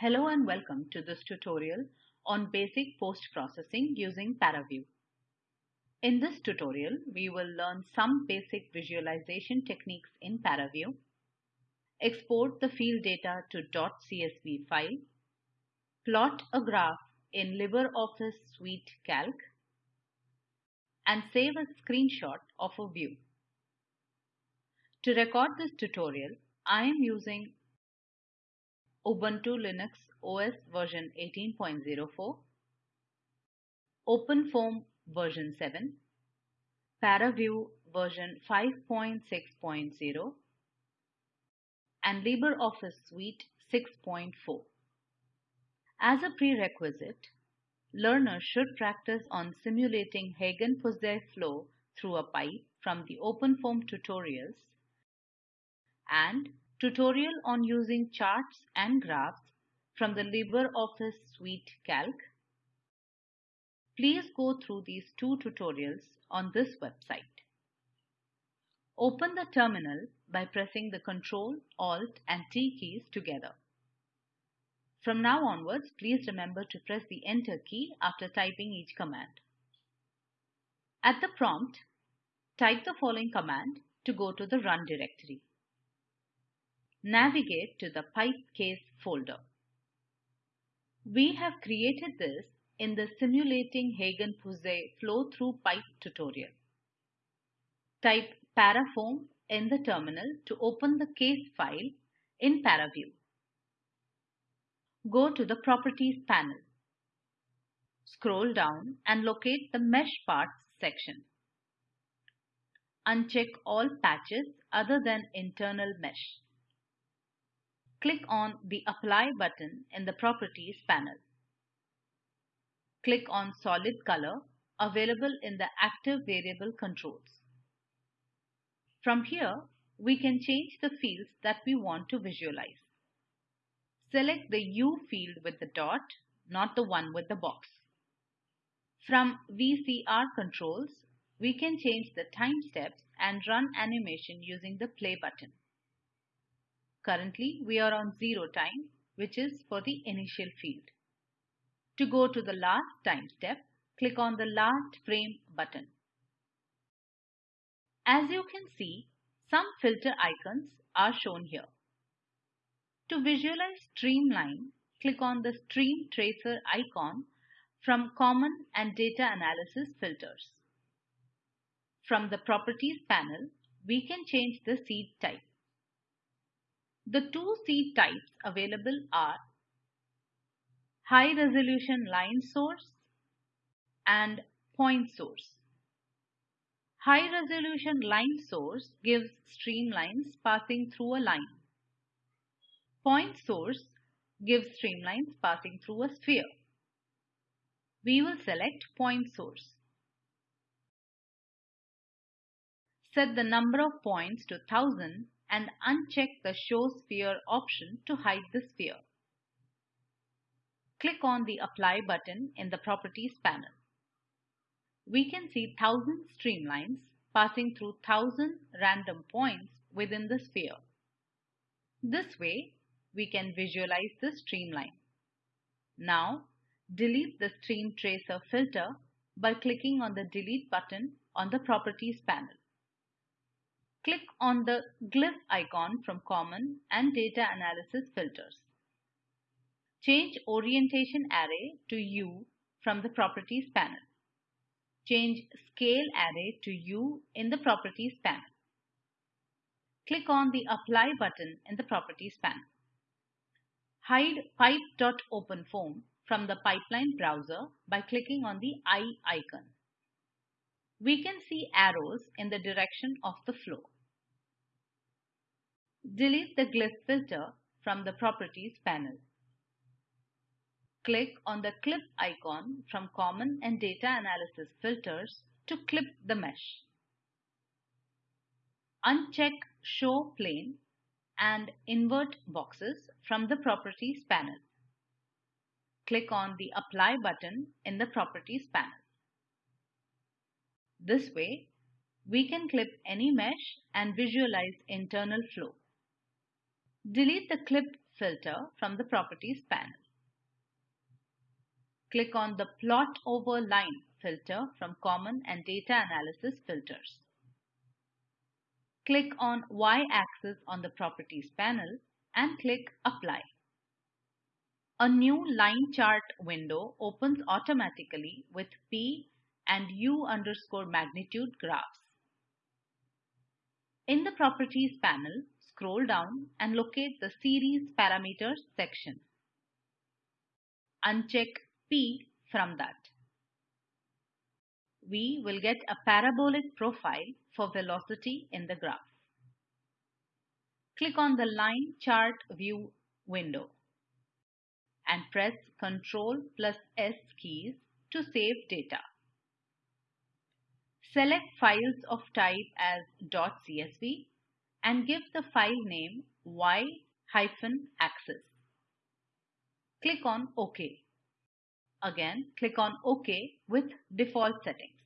Hello and welcome to this tutorial on basic post-processing using ParaView. In this tutorial, we will learn some basic visualization techniques in ParaView, export the field data to .csv file, plot a graph in LibreOffice Suite Calc, and save a screenshot of a view. To record this tutorial, I am using Ubuntu Linux OS version 18.04, OpenFOAM version 7, ParaView version 5.6.0, and LibreOffice Suite 6.4. As a prerequisite, learners should practice on simulating Hagen-Poiseuille flow through a pipe from the OpenFOAM tutorials and tutorial on using charts and graphs from the LibreOffice Suite Calc. Please go through these two tutorials on this website. Open the terminal by pressing the Ctrl, Alt and T keys together. From now onwards, please remember to press the Enter key after typing each command. At the prompt, type the following command to go to the Run directory navigate to the pipe case folder. We have created this in the Simulating Hagen-Poiseuille Flow-Through Pipe tutorial. Type parafoam in the terminal to open the case file in ParaView. Go to the Properties panel. Scroll down and locate the Mesh Parts section. Uncheck all patches other than internal mesh click on the Apply button in the Properties panel. Click on Solid Color available in the Active Variable Controls. From here, we can change the fields that we want to visualize. Select the U field with the dot, not the one with the box. From VCR controls, we can change the time steps and run animation using the play button. Currently, we are on 0 time, which is for the initial field. To go to the last time step, click on the last frame button. As you can see, some filter icons are shown here. To visualize streamline, click on the stream tracer icon from Common and Data Analysis filters. From the Properties panel, we can change the seed type. The two seed types available are high resolution line source and point source. High resolution line source gives streamlines passing through a line. Point source gives streamlines passing through a sphere. We will select point source. Set the number of points to 1000 and uncheck the Show Sphere option to hide the sphere. Click on the Apply button in the Properties panel. We can see 1000 streamlines passing through 1000 random points within the sphere. This way, we can visualize the streamline. Now, delete the Stream Tracer filter by clicking on the Delete button on the Properties panel. Click on the glyph icon from Common and Data Analysis filters. Change Orientation Array to U from the Properties panel. Change Scale Array to U in the Properties panel. Click on the Apply button in the Properties panel. Hide pipe.openfoam from the pipeline browser by clicking on the eye icon we can see arrows in the direction of the flow. Delete the glyph filter from the Properties panel. Click on the clip icon from Common and Data Analysis filters to clip the mesh. Uncheck Show Plane and Invert Boxes from the Properties panel. Click on the Apply button in the Properties panel. This way, we can clip any mesh and visualize internal flow. Delete the clip filter from the Properties panel. Click on the Plot over Line filter from Common and Data Analysis filters. Click on Y-axis on the Properties panel and click Apply. A new line chart window opens automatically with P and U underscore magnitude graphs. In the Properties panel, scroll down and locate the Series Parameters section. Uncheck P from that. We will get a parabolic profile for velocity in the graph. Click on the Line Chart View window and press Ctrl plus S keys to save data. Select files of type as .csv and give the file name y-axis. Click on OK. Again, click on OK with default settings.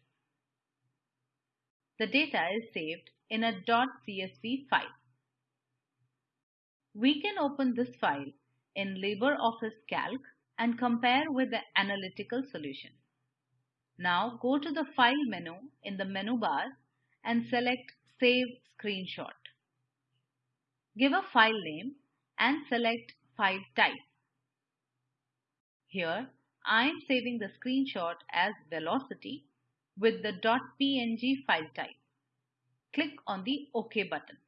The data is saved in a .csv file. We can open this file in LibreOffice Calc and compare with the analytical solution. Now go to the File menu in the menu bar and select Save Screenshot. Give a file name and select File Type. Here I am saving the screenshot as velocity with the .png file type. Click on the OK button.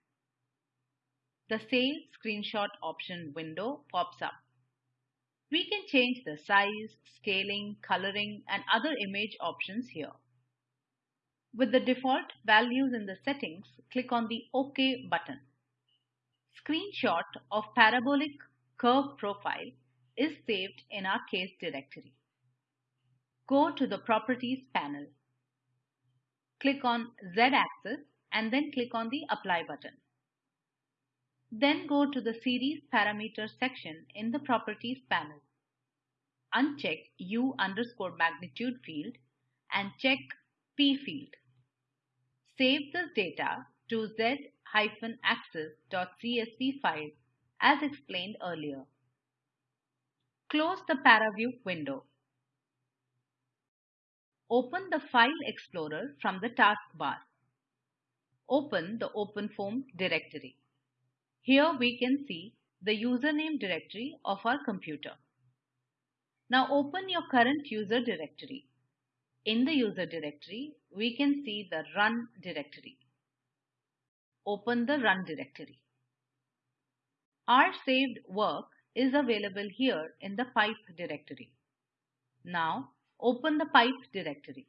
The Save Screenshot option window pops up. We can change the size, scaling, coloring and other image options here. With the default values in the settings, click on the OK button screenshot of parabolic curve profile is saved in our case directory. Go to the Properties panel. Click on Z-axis and then click on the Apply button. Then go to the Series Parameters section in the Properties panel. Uncheck U underscore magnitude field and check P field. Save this data to Z axis.csv file as explained earlier. Close the ParaView window. Open the File Explorer from the taskbar. Open the OpenFOAM directory. Here we can see the username directory of our computer. Now open your current user directory. In the user directory, we can see the run directory open the run directory. Our saved work is available here in the pipe directory. Now open the pipe directory.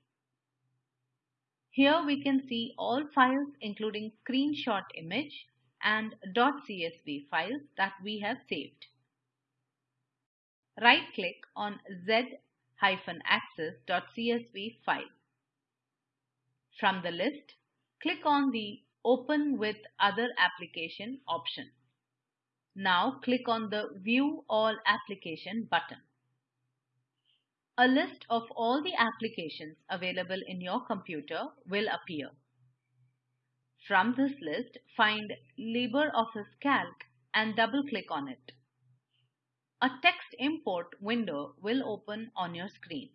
Here we can see all files including screenshot image and .csv files that we have saved. Right click on z-axis.csv file. From the list, click on the Open with Other Application option. Now click on the View All Application button. A list of all the applications available in your computer will appear. From this list, find LibreOffice Calc and double-click on it. A text import window will open on your screen.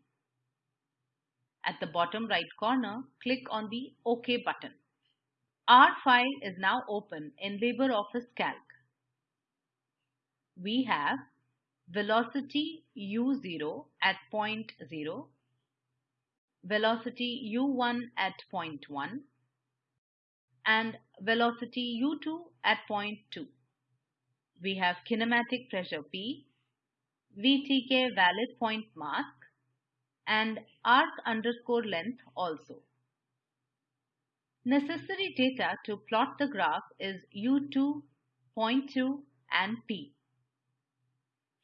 At the bottom right corner, click on the OK button. Our file is now open in LibreOffice Calc. We have velocity u0 at point 0, velocity u1 at point 1, and velocity u2 at point 2. We have kinematic pressure P, VTK valid point mask, and arc underscore length also. Necessary data to plot the graph is U2, point 2 and P.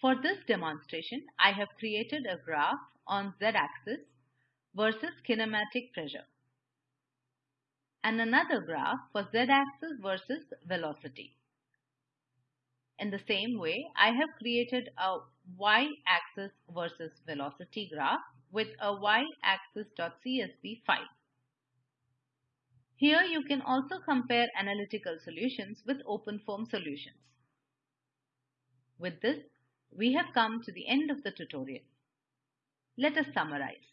For this demonstration, I have created a graph on z-axis versus kinematic pressure and another graph for z-axis versus velocity. In the same way, I have created a y-axis versus velocity graph with a y-axis.csv file. Here you can also compare analytical solutions with OpenFOAM solutions. With this, we have come to the end of the tutorial. Let us summarize.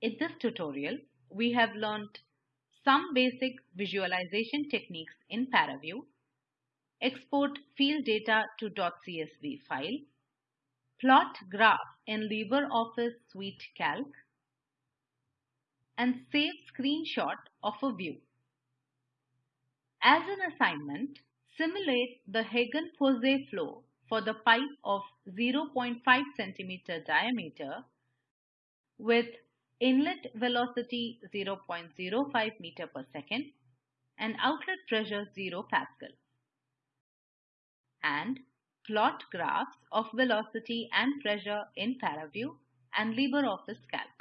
In this tutorial, we have learnt some basic visualization techniques in ParaView, export field data to .csv file, plot graph in LibreOffice Suite Calc, and save screenshot of a view. As an assignment, simulate the Hagen-Poiseuille flow for the pipe of 0.5 cm diameter with inlet velocity 0.05 meter per second and outlet pressure 0 pascal and plot graphs of velocity and pressure in ParaView and LibreOffice Calc.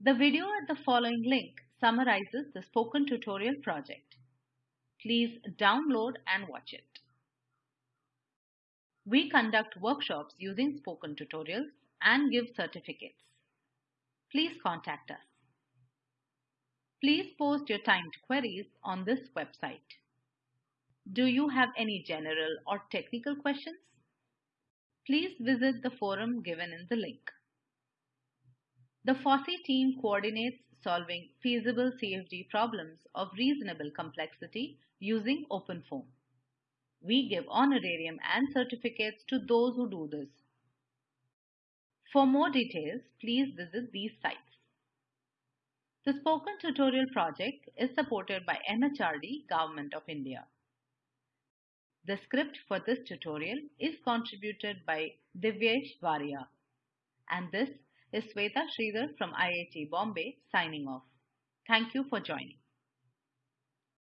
The video at the following link summarizes the spoken tutorial project. Please download and watch it. We conduct workshops using spoken tutorials and give certificates. Please contact us. Please post your timed queries on this website. Do you have any general or technical questions? Please visit the forum given in the link. The FOSSEE team coordinates solving feasible CFD problems of reasonable complexity using OpenFOAM. We give honorarium and certificates to those who do this. For more details, please visit these sites. The Spoken Tutorial project is supported by MHRD, Government of India. The script for this tutorial is contributed by Divyesh Varia. And this is Sweta Sridhar from IIT Bombay signing off. Thank you for joining.